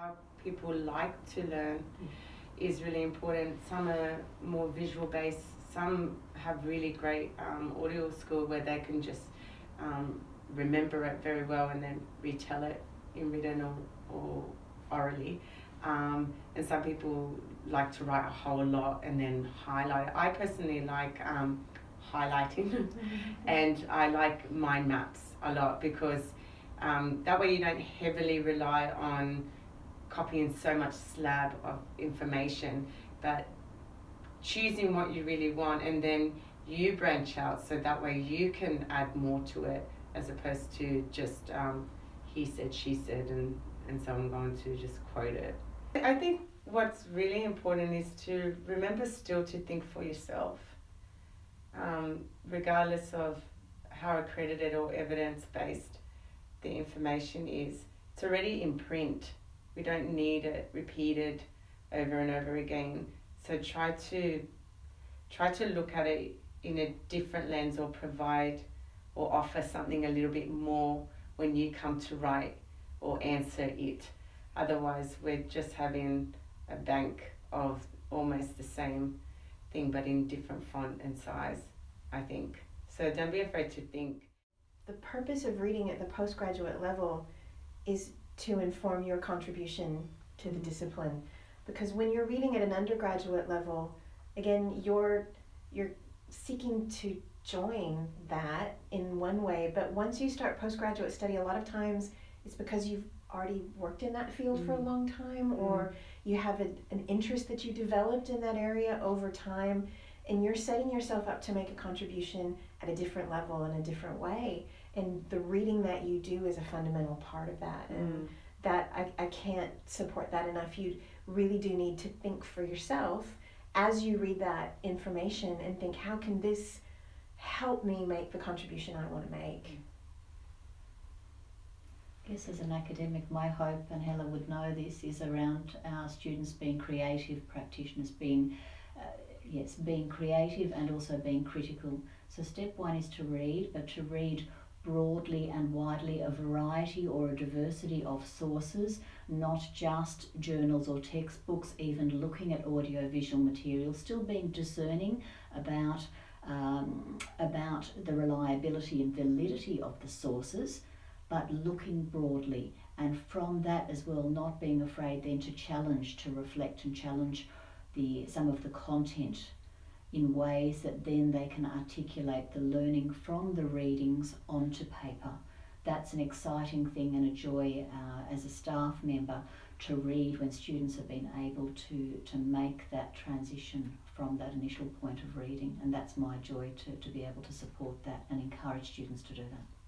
How people like to learn is really important. Some are more visual based, some have really great um, audio skill where they can just um, remember it very well and then retell it in written or, or orally. Um, and some people like to write a whole lot and then highlight. I personally like um, highlighting and I like mind maps a lot because um, that way you don't heavily rely on copying so much slab of information, but choosing what you really want and then you branch out so that way you can add more to it as opposed to just um, he said, she said, and, and so I'm going to just quote it. I think what's really important is to remember still to think for yourself, um, regardless of how accredited or evidence based the information is. It's already in print. We don't need it repeated over and over again. So try to try to look at it in a different lens or provide or offer something a little bit more when you come to write or answer it. Otherwise, we're just having a bank of almost the same thing but in different font and size, I think. So don't be afraid to think. The purpose of reading at the postgraduate level is to inform your contribution to the discipline. Because when you're reading at an undergraduate level, again, you're you're seeking to join that in one way, but once you start postgraduate study, a lot of times it's because you've already worked in that field mm. for a mm. long time or mm. you have a, an interest that you developed in that area over time and you're setting yourself up to make a contribution at a different level in a different way and the reading that you do is a fundamental part of that and mm. that I, I can't support that enough you really do need to think for yourself as you read that information and think how can this help me make the contribution i want to make. I guess as an academic, my hope, and Hella would know this, is around our students being creative practitioners, being uh, yes, being creative and also being critical. So step one is to read, but to read broadly and widely a variety or a diversity of sources, not just journals or textbooks, even looking at audiovisual material, still being discerning about um, about the reliability and validity of the sources, but looking broadly and from that as well not being afraid then to challenge, to reflect and challenge the some of the content in ways that then they can articulate the learning from the readings onto paper. That's an exciting thing and a joy uh, as a staff member to read when students have been able to, to make that transition from that initial point of reading. And that's my joy to, to be able to support that and encourage students to do that.